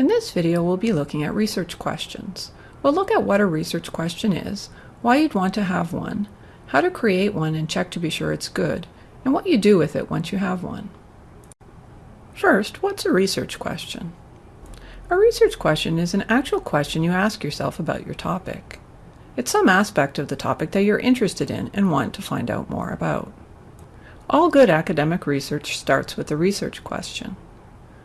In this video, we'll be looking at research questions. We'll look at what a research question is, why you'd want to have one, how to create one and check to be sure it's good, and what you do with it once you have one. First, what's a research question? A research question is an actual question you ask yourself about your topic. It's some aspect of the topic that you're interested in and want to find out more about. All good academic research starts with a research question.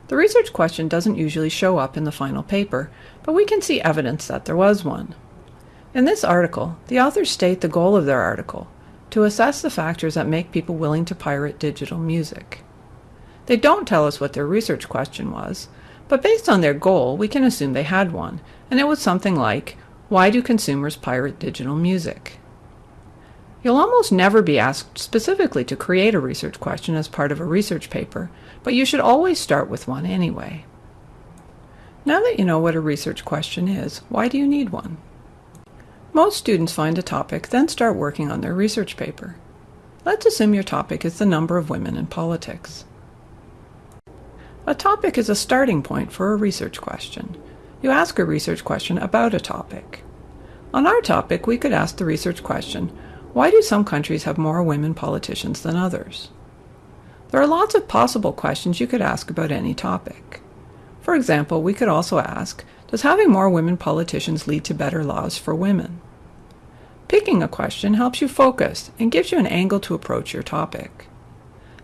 The research question doesn't usually show up in the final paper, but we can see evidence that there was one. In this article, the authors state the goal of their article, to assess the factors that make people willing to pirate digital music. They don't tell us what their research question was, but based on their goal, we can assume they had one, and it was something like, why do consumers pirate digital music? You'll almost never be asked specifically to create a research question as part of a research paper, but you should always start with one anyway. Now that you know what a research question is, why do you need one? Most students find a topic, then start working on their research paper. Let's assume your topic is the number of women in politics. A topic is a starting point for a research question. You ask a research question about a topic. On our topic, we could ask the research question, why do some countries have more women politicians than others? There are lots of possible questions you could ask about any topic. For example, we could also ask, does having more women politicians lead to better laws for women? Picking a question helps you focus and gives you an angle to approach your topic.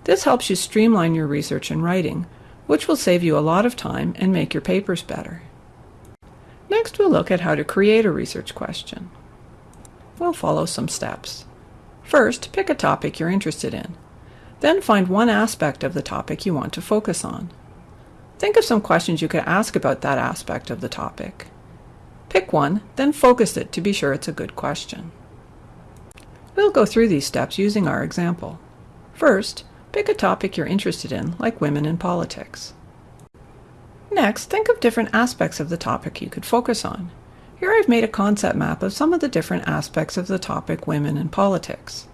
This helps you streamline your research and writing, which will save you a lot of time and make your papers better. Next, we'll look at how to create a research question. We'll follow some steps. First, pick a topic you're interested in. Then find one aspect of the topic you want to focus on. Think of some questions you could ask about that aspect of the topic. Pick one, then focus it to be sure it's a good question. We'll go through these steps using our example. First, pick a topic you're interested in, like women in politics. Next, think of different aspects of the topic you could focus on. Here I've made a concept map of some of the different aspects of the topic women in politics.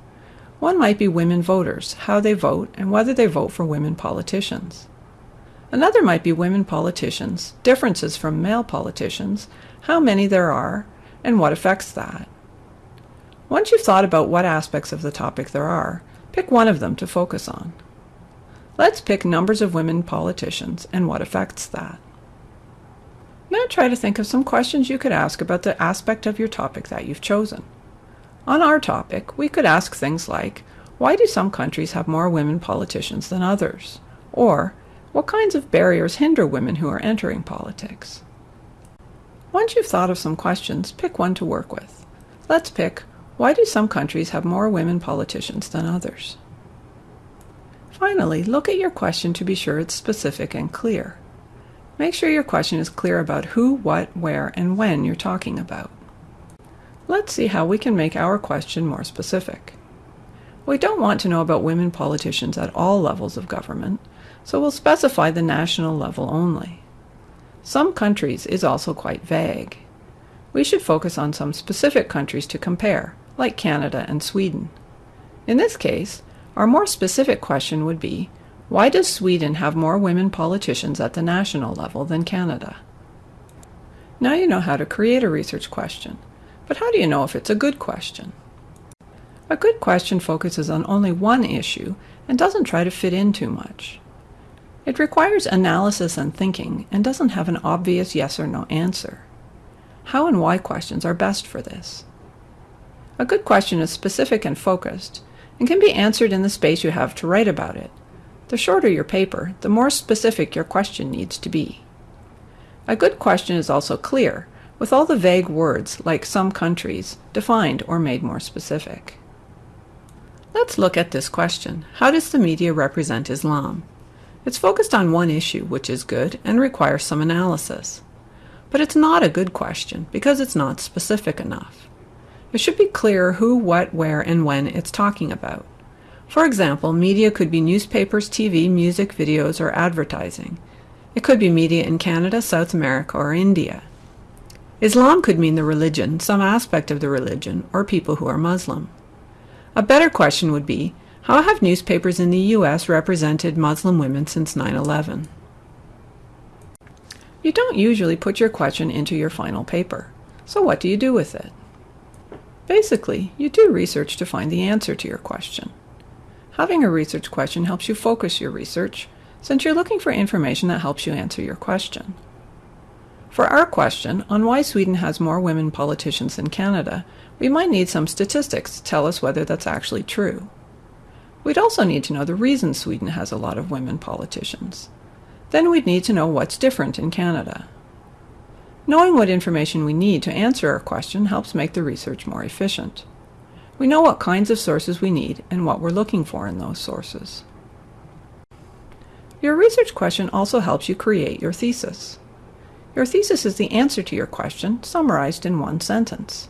One might be women voters, how they vote, and whether they vote for women politicians. Another might be women politicians, differences from male politicians, how many there are, and what affects that. Once you've thought about what aspects of the topic there are, pick one of them to focus on. Let's pick numbers of women politicians and what affects that. Try to think of some questions you could ask about the aspect of your topic that you've chosen. On our topic, we could ask things like, why do some countries have more women politicians than others? Or, what kinds of barriers hinder women who are entering politics? Once you've thought of some questions, pick one to work with. Let's pick, why do some countries have more women politicians than others? Finally, look at your question to be sure it's specific and clear. Make sure your question is clear about who, what, where, and when you're talking about. Let's see how we can make our question more specific. We don't want to know about women politicians at all levels of government, so we'll specify the national level only. Some countries is also quite vague. We should focus on some specific countries to compare, like Canada and Sweden. In this case, our more specific question would be, why does Sweden have more women politicians at the national level than Canada? Now you know how to create a research question, but how do you know if it's a good question? A good question focuses on only one issue and doesn't try to fit in too much. It requires analysis and thinking and doesn't have an obvious yes or no answer. How and why questions are best for this. A good question is specific and focused and can be answered in the space you have to write about it, the shorter your paper, the more specific your question needs to be. A good question is also clear, with all the vague words, like some countries, defined or made more specific. Let's look at this question. How does the media represent Islam? It's focused on one issue, which is good, and requires some analysis. But it's not a good question, because it's not specific enough. It should be clear who, what, where, and when it's talking about. For example, media could be newspapers, TV, music, videos, or advertising. It could be media in Canada, South America, or India. Islam could mean the religion, some aspect of the religion, or people who are Muslim. A better question would be, how have newspapers in the U.S. represented Muslim women since 9-11? You don't usually put your question into your final paper. So what do you do with it? Basically, you do research to find the answer to your question. Having a research question helps you focus your research, since you're looking for information that helps you answer your question. For our question on why Sweden has more women politicians than Canada, we might need some statistics to tell us whether that's actually true. We'd also need to know the reason Sweden has a lot of women politicians. Then we'd need to know what's different in Canada. Knowing what information we need to answer our question helps make the research more efficient. We know what kinds of sources we need and what we're looking for in those sources. Your research question also helps you create your thesis. Your thesis is the answer to your question summarized in one sentence.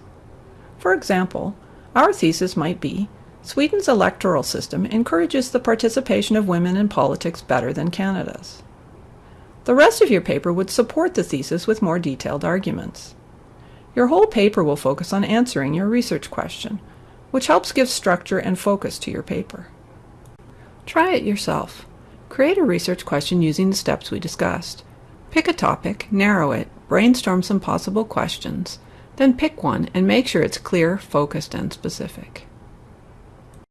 For example, our thesis might be Sweden's electoral system encourages the participation of women in politics better than Canada's. The rest of your paper would support the thesis with more detailed arguments. Your whole paper will focus on answering your research question, which helps give structure and focus to your paper. Try it yourself. Create a research question using the steps we discussed. Pick a topic, narrow it, brainstorm some possible questions, then pick one and make sure it's clear, focused, and specific.